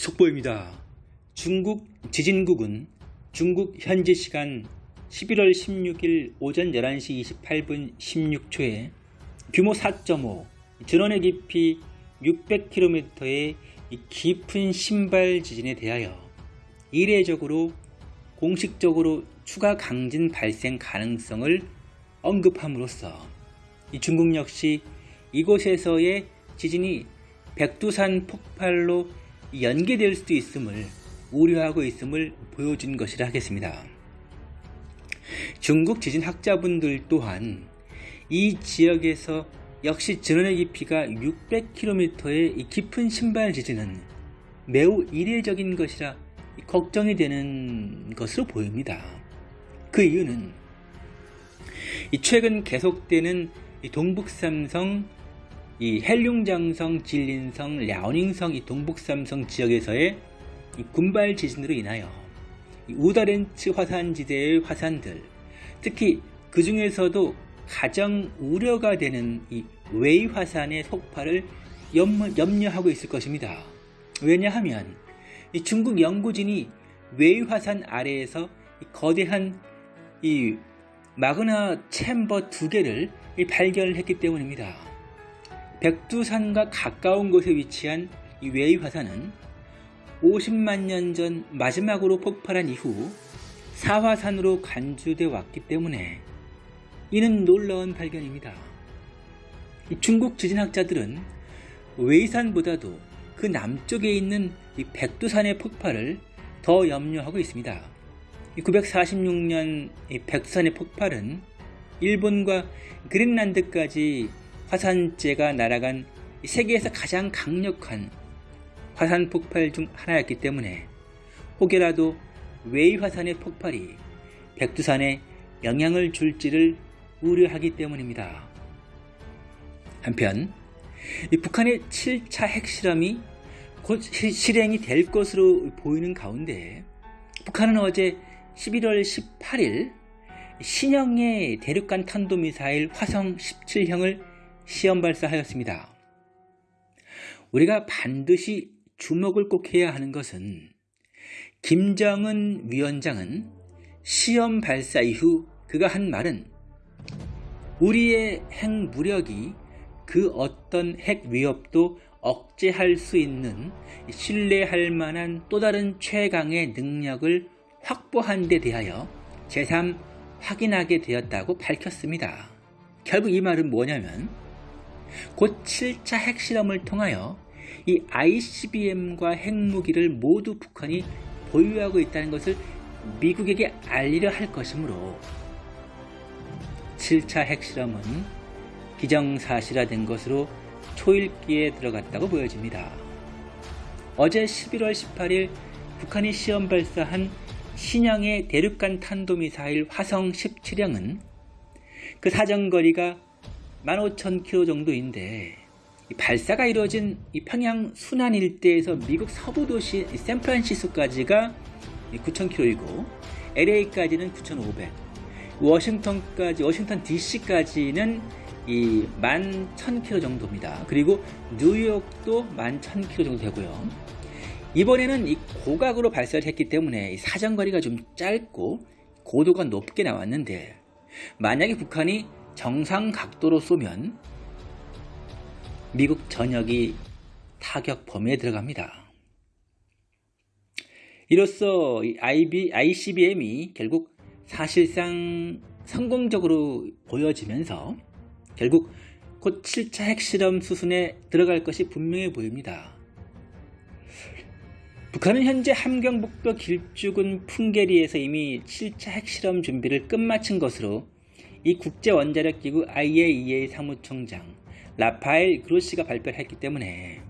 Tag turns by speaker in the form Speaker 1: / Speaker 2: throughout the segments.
Speaker 1: 속보입니다. 중국 지진국은 중국 현지 시간 11월 16일 오전 11시 28분 16초에 규모 4.5, 전원의 깊이 600km의 깊은 신발 지진에 대하여 이례적으로 공식적으로 추가 강진 발생 가능성을 언급함으로써 중국 역시 이곳에서의 지진이 백두산 폭발로 연계될 수도 있음을 우려하고 있음을 보여준 것이라 하겠습니다. 중국 지진학자분들 또한 이 지역에서 역시 전원의 깊이가 600km의 깊은 신발 지진은 매우 이례적인 것이라 걱정이 되는 것으로 보입니다. 그 이유는 최근 계속되는 동북삼성, 이 헤이룽장성, 지린성, 랴오닝성 이 동북삼성 지역에서의 군발 지진으로 인하여 우다롄츠 화산지대의 화산들, 특히 그 중에서도 가장 우려가 되는 이 웨이 화산의 폭발을 염려하고 있을 것입니다. 왜냐하면 중국 연구진이 웨이 화산 아래에서 거대한 이 마그나 챔버 두 개를 발견했기 때문입니다. 백두산과 가까운 곳에 위치한 이 웨이 화산은 50만 년 전 마지막으로 폭발한 이후 사화산으로 간주돼 왔기 때문에 이는 놀라운 발견입니다. 중국 지진학자들은 웨이산보다도 그 남쪽에 있는 백두산의 폭발을 더 염려하고 있습니다. 946년 백두산의 폭발은 일본과 그린란드까지 화산재가 날아간 세계에서 가장 강력한 화산 폭발 중 하나였기 때문에 혹여라도 웨이 화산의 폭발이 백두산에 영향을 줄지를 우려하기 때문입니다. 한편 북한의 7차 핵실험이 곧 실행이 될 것으로 보이는 가운데 북한은 어제 11월 18일 신형의 대륙간 탄도미사일 화성 17형을 시험 발사하였습니다. 우리가 반드시 주목을 꼭 해야 하는 것은 김정은 위원장은 시험 발사 이후 그가 한 말은 우리의 핵 무력이 그 어떤 핵 위협도 억제할 수 있는 신뢰할 만한 또 다른 최강의 능력을 확보한 데 대하여 제3 확인하게 되었다고 밝혔습니다. 결국 이 말은 뭐냐면 곧 7차 핵실험을 통하여 이 ICBM과 핵무기를 모두 북한이 보유하고 있다는 것을 미국에게 알리려 할 것이므로 7차 핵실험은 기정사실화된 것으로 초읽기에 들어갔다고 보여집니다. 어제 11월 18일 북한이 시험 발사한 신형의 대륙간 탄도미사일 화성 17형은 그 사정거리가 15,000km 정도인데 발사가 이루어진 이 평양 순안 일대에서 미국 서부 도시 샌프란시스코까지가 9,000km이고 LA까지는 9,500, 워싱턴까지 워싱턴 DC까지는 이 11,000km 정도입니다. 그리고 뉴욕도 11,000km 정도 되고요. 이번에는 이 고각으로 발사를 했기 때문에 사정거리가 좀 짧고 고도가 높게 나왔는데 만약에 북한이 정상 각도로 쏘면 미국 전역이 타격 범위에 들어갑니다. 이로써 ICBM이 결국 사실상 성공적으로 보여지면서 결국 곧 7차 핵실험 수순에 들어갈 것이 분명해 보입니다. 북한은 현재 함경북도 길쭉은 풍계리에서 이미 7차 핵실험 준비를 끝마친 것으로 이 국제원자력기구 IAEA 사무총장 라파엘 그로시가 발표를 했기 때문에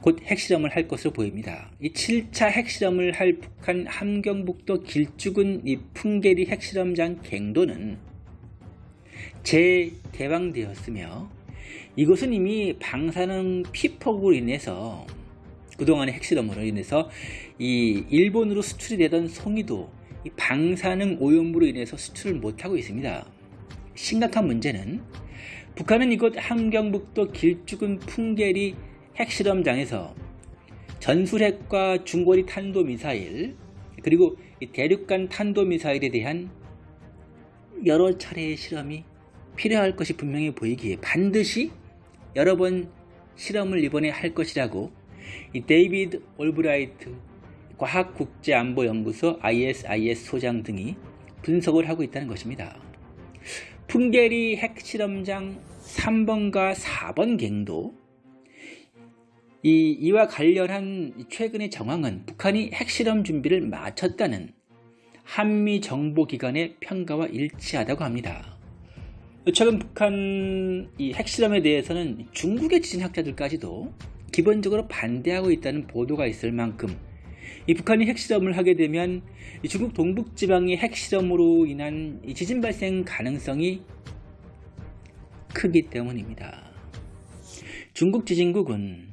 Speaker 1: 곧 핵실험을 할 것으로 보입니다. 이 7차 핵실험을 할 북한 함경북도 길쭉은 이 풍계리 핵실험장 갱도는 재개방되었으며 이곳은 이미 방사능 피폭으로 인해서 그동안의 핵실험으로 인해서 이 일본으로 수출이 되던 송이도 방사능 오염으로 인해서 수출을 못하고 있습니다. 심각한 문제는 북한은 이곳 함경북도 길주군 풍계리 핵실험장에서 전술핵과 중거리 탄도미사일 그리고 이 대륙간 탄도미사일에 대한 여러 차례의 실험이 필요할 것이 분명히 보이기에 반드시 여러 번 실험을 이번에 할 것이라고 이 데이비드 올브라이트 과학국제안보연구소 ISIS 소장 등이 분석을 하고 있다는 것입니다. 풍계리 핵실험장 3번과 4번 갱도 이, 이와 관련한 최근의 정황은 북한이 핵실험 준비를 마쳤다는 한미 정보기관의 평가와 일치하다고 합니다. 최근 북한 이 핵실험에 대해서는 중국의 지진학자들까지도 기본적으로 반대하고 있다는 보도가 있을 만큼 이 북한이 핵실험을 하게 되면 중국 동북지방의 핵실험으로 인한 지진 발생 가능성이 크기 때문입니다. 중국 지진국은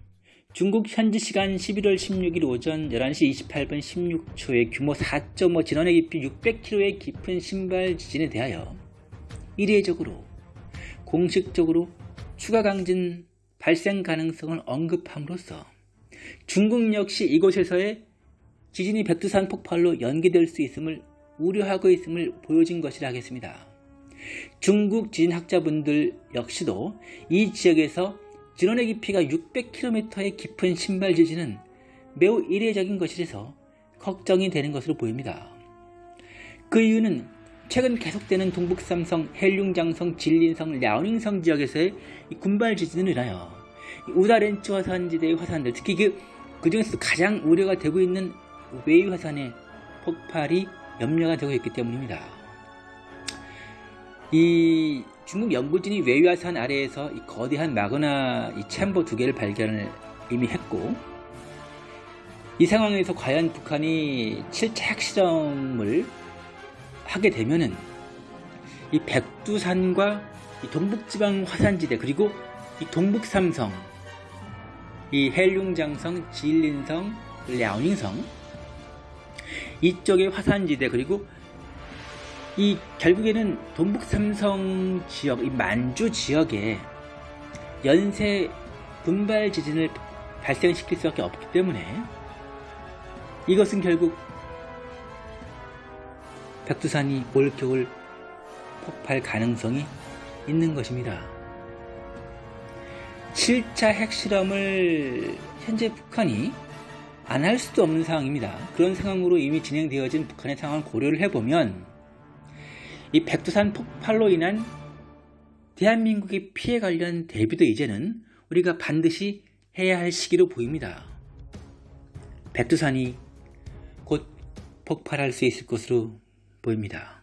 Speaker 1: 중국 현지 시간 11월 16일 오전 11시 28분 16초에 규모 4.5 진원의 깊이 600km의 깊은 신발 지진에 대하여 이례적으로 공식적으로 추가 강진 발생 가능성을 언급함으로써 중국 역시 이곳에서의 지진이 백두산 폭발로 연기될 수 있음을 우려하고 있음을 보여진 것이라 하겠습니다. 중국 지진학자분들 역시도 이 지역에서 진원의 깊이가 600km의 깊은 신발 지진은 매우 이례적인 것이라서 걱정이 되는 것으로 보입니다. 그 이유는 최근 계속되는 동북삼성, 헬륭장성, 진린성, 랴오닝성 지역에서의 군발 지진으로 인하여 우다롄츠 화산지대의 화산들, 특히 그, 그 중에서 가장 우려가 되고 있는 웨이 화산의 폭발이 염려가 되고 있기 때문입니다. 이 중국 연구진이 웨이 화산 아래에서 이 거대한 마그나 이 챔버 두 개를 발견을 이미 했고 이 상황에서 과연 북한이 7차 핵실험을 하게 되면은 이 백두산과 이 동북지방 화산지대 그리고 이 동북삼성 이 헬룽장성, 지일린성, 랴오닝성 이쪽의 화산지대 그리고 이 결국에는 동북 삼성 지역, 이 만주 지역에 연쇄 분발 지진을 발생시킬 수밖에 없기 때문에 이것은 결국 백두산이 올겨울 폭발 가능성이 있는 것입니다. 7차 핵실험을 현재 북한이 안 할 수도 없는 상황입니다. 그런 상황으로 이미 진행되어진 북한의 상황을 고려를 해보면 이 백두산 폭발로 인한 대한민국의 피해 관련 대비도 이제는 우리가 반드시 해야 할 시기로 보입니다. 백두산이 곧 폭발할 수 있을 것으로 보입니다.